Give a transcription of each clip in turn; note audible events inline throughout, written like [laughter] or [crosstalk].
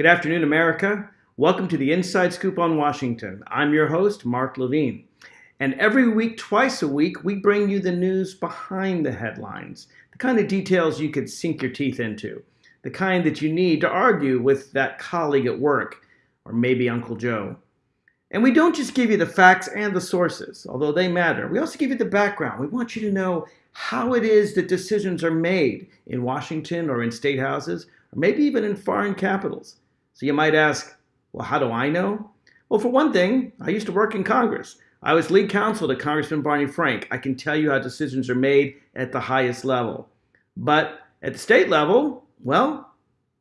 Good afternoon, America. Welcome to the Inside Scoop on Washington. I'm your host, Mark Levine. And every week, twice a week, we bring you the news behind the headlines, the kind of details you could sink your teeth into, the kind that you need to argue with that colleague at work, or maybe Uncle Joe. And we don't just give you the facts and the sources, although they matter. We also give you the background. We want you to know how it is that decisions are made in Washington or in state houses, or maybe even in foreign capitals. So you might ask, well, how do I know? Well, for one thing, I used to work in Congress. I was lead counsel to Congressman Barney Frank. I can tell you how decisions are made at the highest level. But at the state level, well,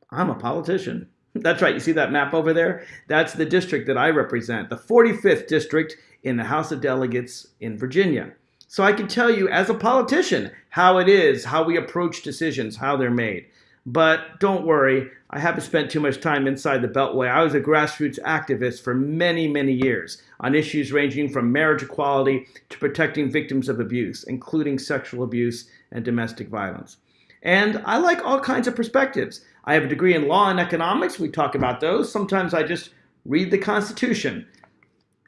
I'm a politician. [laughs] That's right. You see that map over there? That's the district that I represent, the 45th district in the House of Delegates in Virginia. So I can tell you as a politician how it is, how we approach decisions, how they're made. But don't worry, I haven't spent too much time inside the Beltway. I was a grassroots activist for many, many years on issues ranging from marriage equality to protecting victims of abuse, including sexual abuse and domestic violence. And I like all kinds of perspectives. I have a degree in law and economics. We talk about those. Sometimes I just read the Constitution.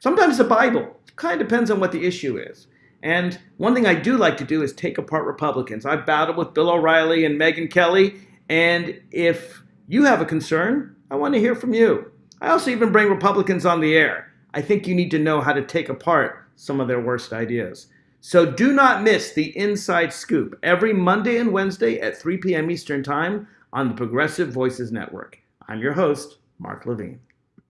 Sometimes the Bible. It Kind of depends on what the issue is. And one thing I do like to do is take apart Republicans. I've battled with Bill O'Reilly and Megyn Kelly, and if you have a concern, I want to hear from you. I also even bring Republicans on the air. I think you need to know how to take apart some of their worst ideas. So do not miss the Inside Scoop every Monday and Wednesday at 3 p.m. Eastern Time on the Progressive Voices Network. I'm your host, Mark Levine.